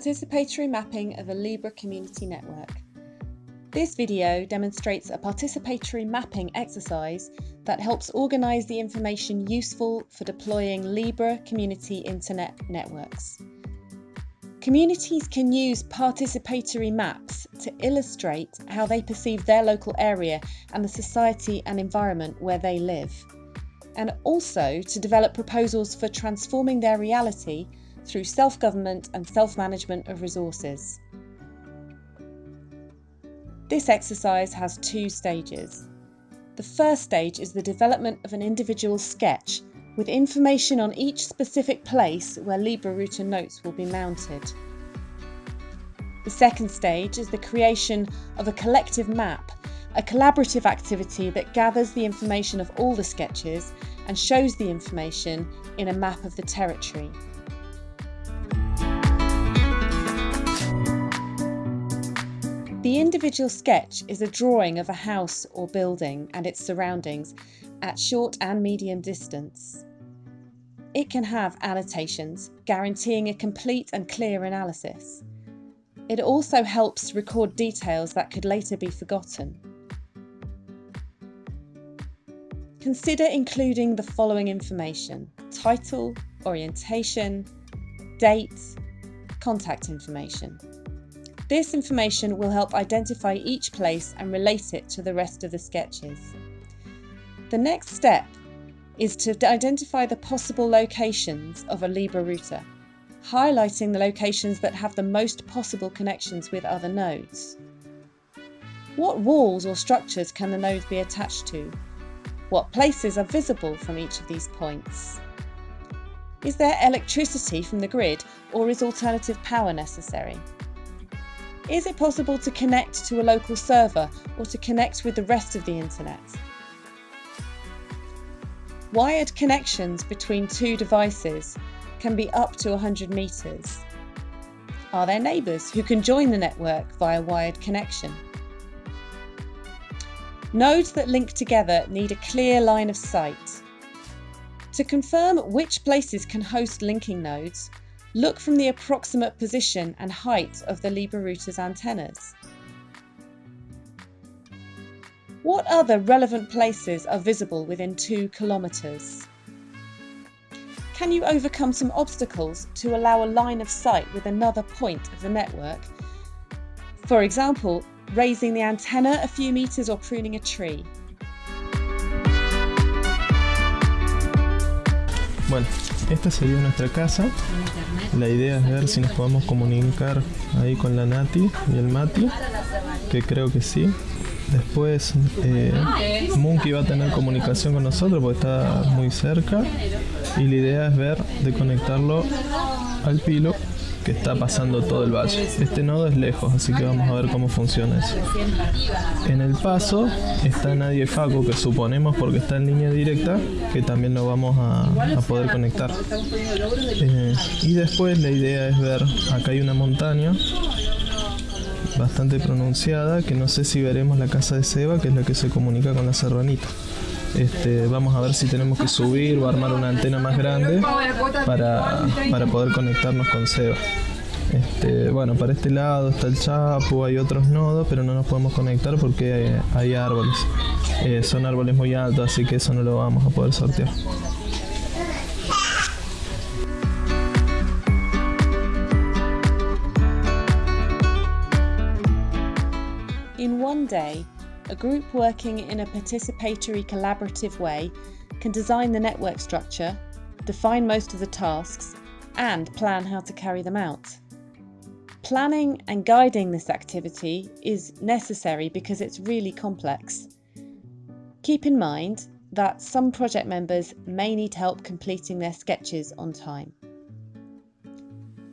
Participatory mapping of a Libre community network. This video demonstrates a participatory mapping exercise that helps organise the information useful for deploying Libre community internet networks. Communities can use participatory maps to illustrate how they perceive their local area and the society and environment where they live, and also to develop proposals for transforming their reality through self-government and self-management of resources. This exercise has two stages. The first stage is the development of an individual sketch with information on each specific place where Libre router nodes will be mounted. The second stage is the creation of a collective map, a collaborative activity that gathers the information of all the sketches and shows the information in a map of the territory. The individual sketch is a drawing of a house or building and its surroundings at short and medium distance. It can have annotations, guaranteeing a complete and clear analysis. It also helps record details that could later be forgotten. Consider including the following information title, orientation, date, contact information. This information will help identify each place and relate it to the rest of the sketches. The next step is to identify the possible locations of a Libre router, highlighting the locations that have the most possible connections with other nodes. What walls or structures can the node be attached to? What places are visible from each of these points? Is there electricity from the grid or is alternative power necessary? Is it possible to connect to a local server or to connect with the rest of the internet? Wired connections between two devices can be up to 100 metres. Are there neighbours who can join the network via wired connection? Nodes that link together need a clear line of sight. To confirm which places can host linking nodes, Look from the approximate position and height of the Libre router's antennas. What other relevant places are visible within 2 kilometres? Can you overcome some obstacles to allow a line of sight with another point of the network? For example, raising the antenna a few metres or pruning a tree. Bueno, esta sería nuestra casa. La idea es ver si nos podemos comunicar ahí con la Nati y el Mati, que creo que sí. Después eh, Monkey va a tener comunicación con nosotros porque está muy cerca. Y la idea es ver de conectarlo al pilo está pasando todo el valle. Este nodo es lejos, así que vamos a ver cómo funciona eso. En el paso está Nadie Faco, que suponemos porque está en línea directa, que también lo vamos a, poder conectar. Eh, y después la idea es ver, acá hay una montaña bastante pronunciada, que no sé si veremos la casa de Seba, que es la que se comunica con la serranita. Este, vamos a ver si tenemos que subir o armar una antena más grande para, poder conectarnos con Seba. Este, bueno, para este lado está el Chapo, hay otros nodos, pero no nos podemos conectar porque hay, árboles. Eh, son árboles muy altos, así que eso no lo vamos a poder sortear. In one day, a group working in a participatory collaborative way can design the network structure, define most of the tasks, and plan how to carry them out. Planning and guiding this activity is necessary because it's really complex. Keep in mind that some project members may need help completing their sketches on time.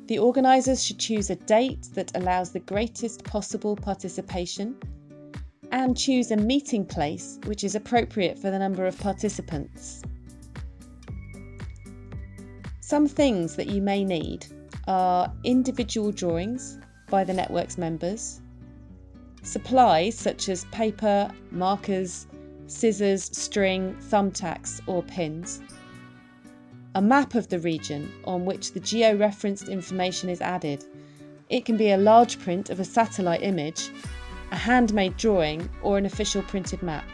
The organisers should choose a date that allows the greatest possible participation and choose a meeting place which is appropriate for the number of participants. Some things that you may need are individual drawings by the network's members, supplies such as paper, markers, scissors, string, thumbtacks or pins, a map of the region on which the geo-referenced information is added, It can be a large print of a satellite image, a handmade drawing, or an official printed map.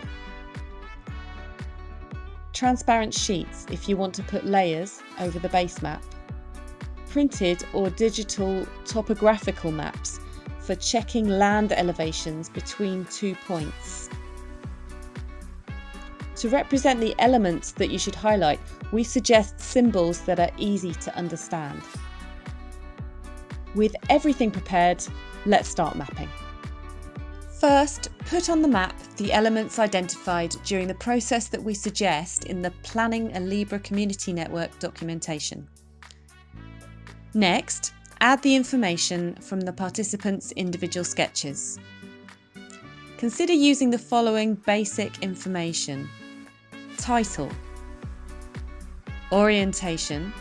Transparent sheets if you want to put layers over the base map. Printed or digital topographical maps for checking land elevations between two points. To represent the elements that you should highlight, we suggest symbols that are easy to understand. With everything prepared, let's start mapping. First, put on the map the elements identified during the process that we suggest in the Planning a Libre Community Network documentation. Next, add the information from the participants' individual sketches. Consider using the following basic information. Title Orientation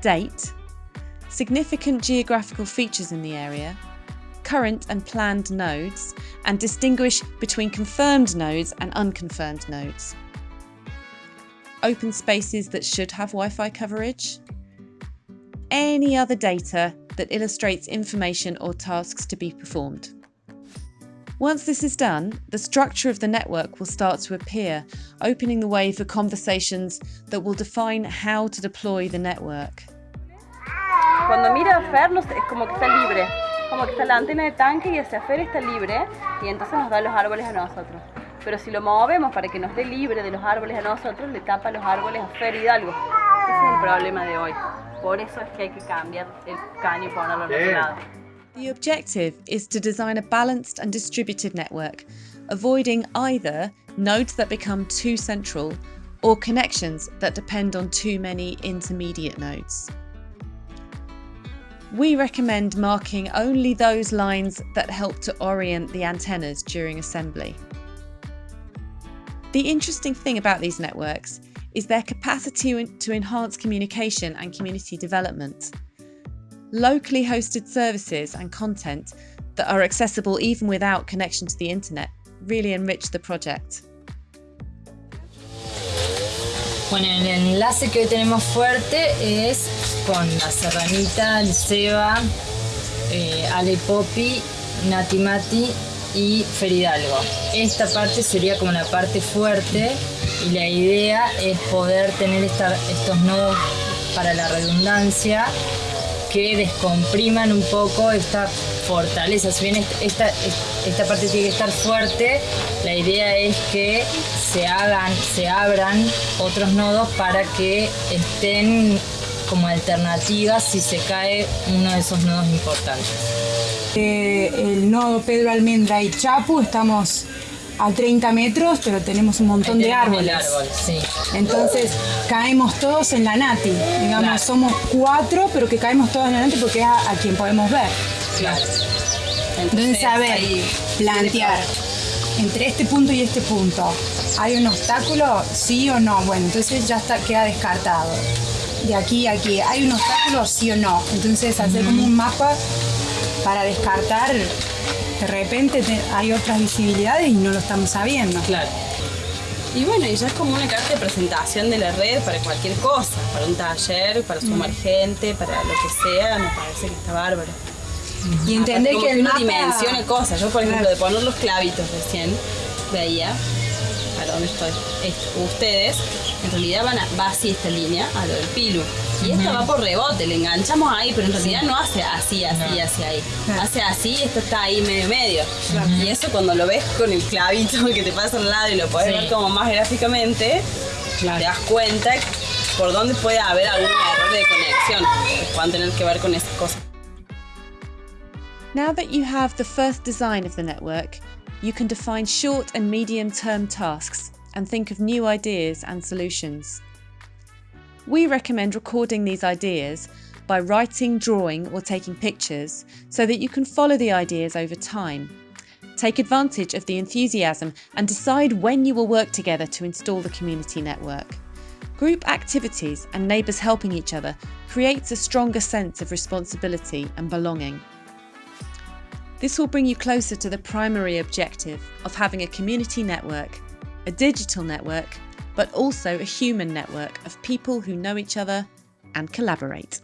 Date Significant geographical features in the area current and planned nodes, and distinguish between confirmed nodes and unconfirmed nodes. Open spaces that should have Wi-Fi coverage. Any other data that illustrates information or tasks to be performed. Once this is done, the structure of the network will start to appear, opening the way for conversations that will define how to deploy the network. Mira a es como que está libre. Como que está la antena de tanque y hacia afuera está libre y entonces nos da los árboles a nosotros. Pero si lo movemos para que nos dé libre de los árboles a nosotros, le tapa los árboles a Fer Hidalgo. Ese es el problema de hoy. Por eso es que hay que cambiar el caño y ponerlo al otro lado. The objective is to design a balanced and distributed network, avoiding either nodes that become too central or connections that depend on too many intermediate nodes. We recommend marking only those lines that help to orient the antennas during assembly. The interesting thing about these networks is their capacity to enhance communication and community development. Locally hosted services and content that are accessible even without connection to the internet really enrich the project. Bueno, el enlace que hoy tenemos fuerte es con la Serranita, el Seba, eh, Ale Popi, Nati Mati y Feridalgo. Esta parte sería como la parte fuerte y la idea es poder tener estos nodos para la redundancia que descompriman un poco esta fortaleza. Si bien esta, esta parte tiene que estar fuerte, la idea es que se hagan, se abran otros nodos para que estén como alternativas si se cae uno de esos nodos importantes. Eh, el nodo Pedro Almendra y Chapu estamos a 30 metros, pero tenemos un montón de árboles. Entonces caemos todos en la Nati. Digamos, somos cuatro, pero que caemos todos en la Nati porque es a, quien podemos ver. Claro. Entonces, saber, plantear entre este punto y este punto, ¿hay un obstáculo? ¿Sí o no? Bueno, entonces ya está, queda descartado. De aquí a aquí, ¿hay un obstáculo? ¿Sí o no? Entonces hacer como un mapa para descartar de repente hay otras visibilidades y no lo estamos sabiendo. Claro. Y bueno, y ya es como una carta de presentación de la red para cualquier cosa, para un taller, para sumar mm. gente, para lo que sea, me parece que está bárbaro. Y entender que, el uno dimensione cosas. Yo, por ejemplo, de poner los clavitos recién, veía, a dónde estoy, ustedes, en realidad van a, va así esta línea, a lo del pilu. Y esta va por rebote, le enganchamos ahí, pero en realidad no hace así, así, así ahí. Hace así y esto está ahí medio medio. Y eso cuando lo ves con el clavito que te pasa al lado y lo puedes ver como más gráficamente, te das cuenta por dónde puede haber algún error de conexión. Que puedan tener que ver con esas cosas. Now that you have the first design of the network, you can define short and medium term tasks and think of new ideas and solutions. We recommend recording these ideas by writing, drawing, or taking pictures so that you can follow the ideas over time. Take advantage of the enthusiasm and decide when you will work together to install the community network. Group activities and neighbours helping each other creates a stronger sense of responsibility and belonging. This will bring you closer to the primary objective of having a community network, a digital network but also a human network of people who know each other and collaborate.